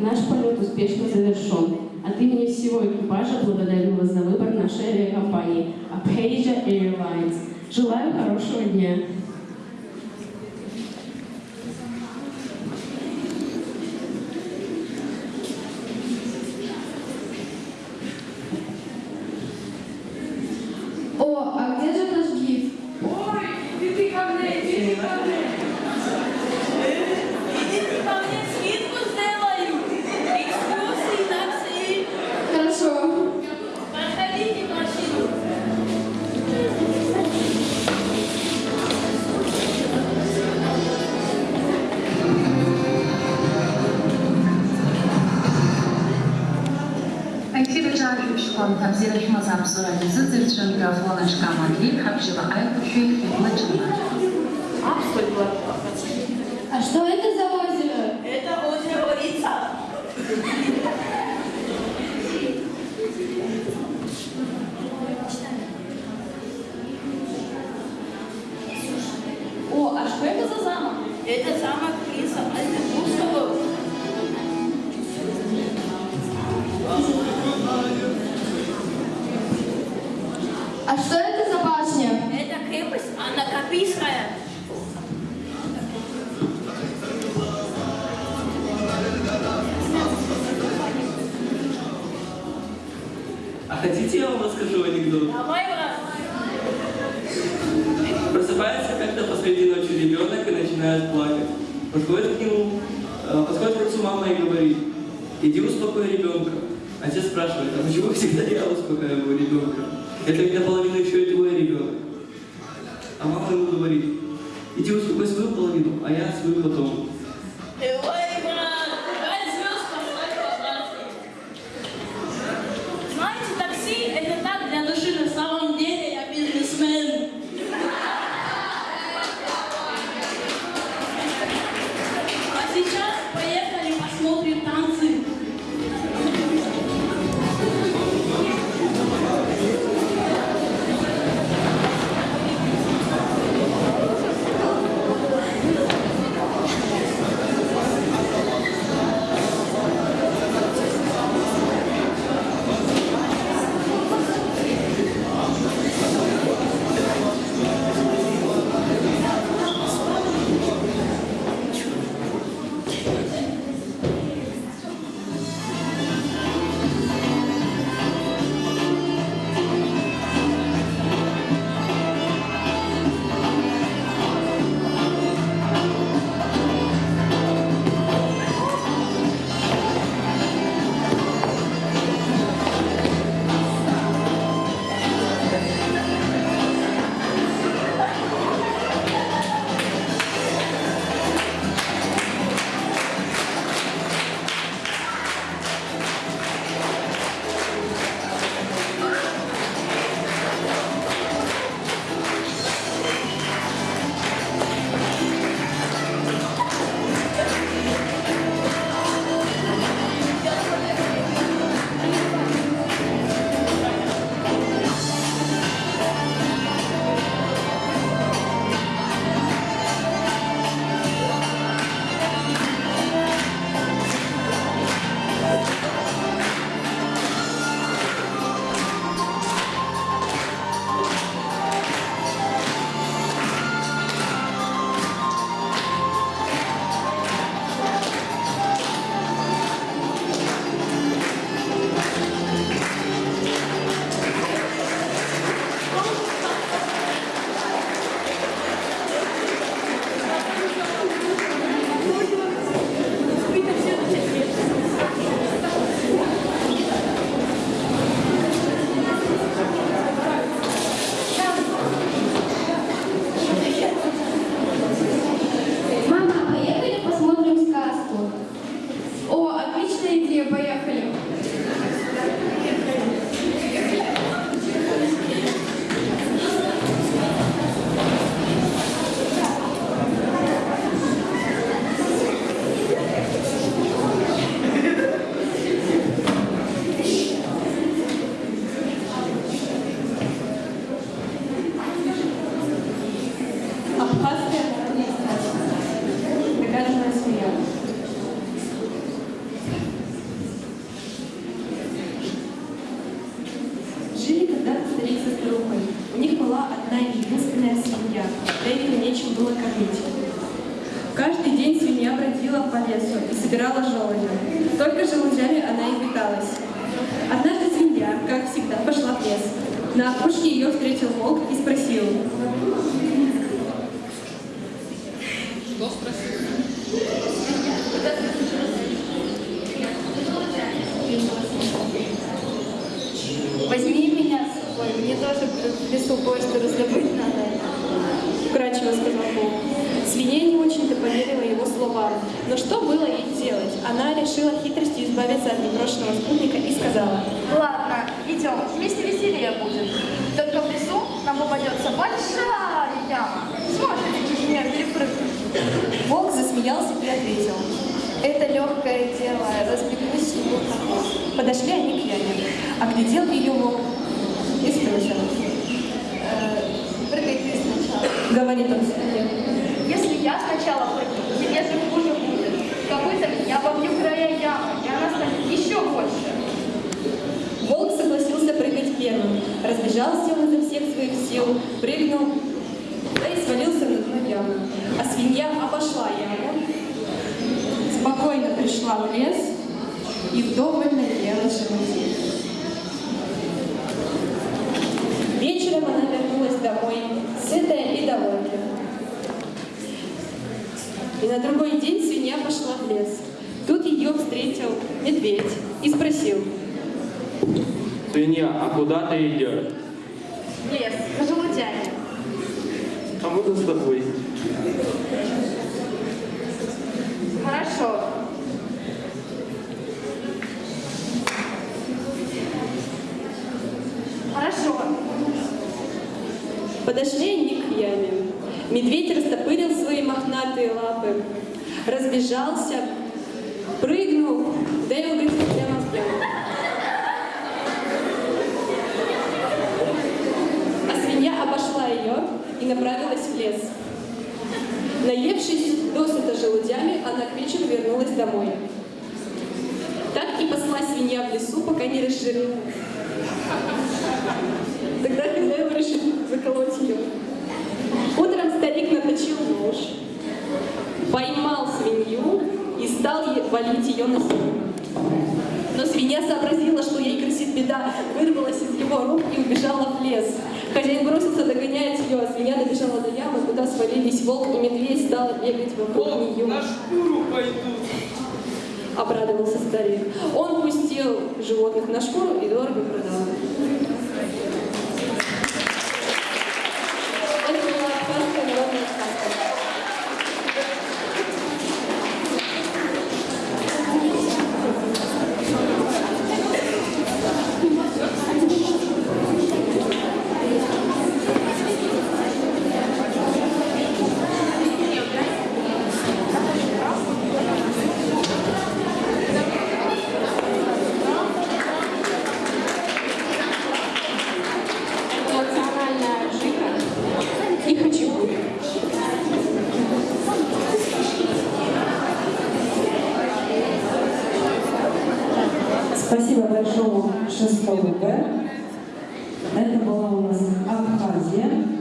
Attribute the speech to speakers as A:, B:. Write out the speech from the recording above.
A: наш полет успешно завершен. От имени всего экипажа благодарю вас за выбор нашей авиакомпании Abkhazia Airlines. Желаю хорошего дня.
B: балачка Матвей Хабжибаев Плачина.
C: А что это за озеро?
D: Это озеро Борица.
C: О, а что это за замок?
D: Это замок Принца Альтебурского
C: А что это за башня?
D: Это крепость Анна Капийская.
E: А хотите, я вам расскажу анекдот?
D: Давай, брат.
E: Просыпается как-то посреди ночи ребенок и начинает плакать. Подходит к нему, э, подходит к отцу мама и говорит, иди успокой ребенка. Отец спрашивает, а почему всегда я успокаиваю ребенка? Это ведь наполовину еще и твой ребенок. А мама ему говорит, иди успокой свою половину, а я свою потом.
D: Бережная семья. Жили когда-то старик со старухой. У них была одна и единственная семья. Этого нечем было кормить. Каждый день
F: свинья бродила по лесу и собирала желудя. Только желудями она и питалась. Однажды свинья, как всегда, пошла в лес. На опушке ее встретил волк и спросил. Что спросил?
C: Возьми меня с собой, мне тоже в лесу кое-что раздобыть надо.
F: Вкрадчиво сказал волк. Свинья не очень-то поверила его словам. Но что было ей делать? Она решила хитростью избавиться от непрошенного спутника и сказала.
C: Ладно, идем, вместе веселее будет. Только в лесу нам попадется большая яма. Сможете через нее перепрыгнуть?
F: Волк засмеялся и ответил.
C: Это легкое дело, разбегусь и буду.
F: Подошли они к яме. Оглядел ее волк и спросил.
C: Э, Прыгай ты сначала.
F: Говорит он свинье.
C: Если я сначала прыгну, тебе же хуже будет. Копытами я побью края ямы, и она станет еще больше.
F: Волк согласился прыгать первым. Разбежался он изо всех своих сил, прыгнул, да и свалился на ямы. А свинья обошла яму, спокойно пришла в лес и вдоволь наелась желудей. Вечером она вернулась домой, сытая и довольная. И на другой день свинья пошла в лес. Тут ее встретил медведь и спросил,
G: Свинья, а куда ты идешь?
C: Лес, за желудями.
G: А можно с тобой?
C: Хорошо.
F: Подошли они к яме. Медведь растопырил свои мохнатые лапы, разбежался, прыгнул, да и угодил прямо в яму. А свинья обошла ее и направилась в лес. Наевшись досыта желудями, она к вечеру вернулась домой. Так и посла свинья в лесу, пока не разжирела. Валить ее на землю. Но свинья сообразила, что ей грозит беда, вырвалась из его рук и убежала в лес. Хозяин бросился догонять ее, а свинья добежала до ямы, куда свалились волк и медведь, стала бегать вокруг нее.
E: На шкуру пойдут.
F: Обрадовался старик. Он пустил животных на шкуру и дорого продал.
H: Спасибо большое шестому Б. Это была у нас Абхазия.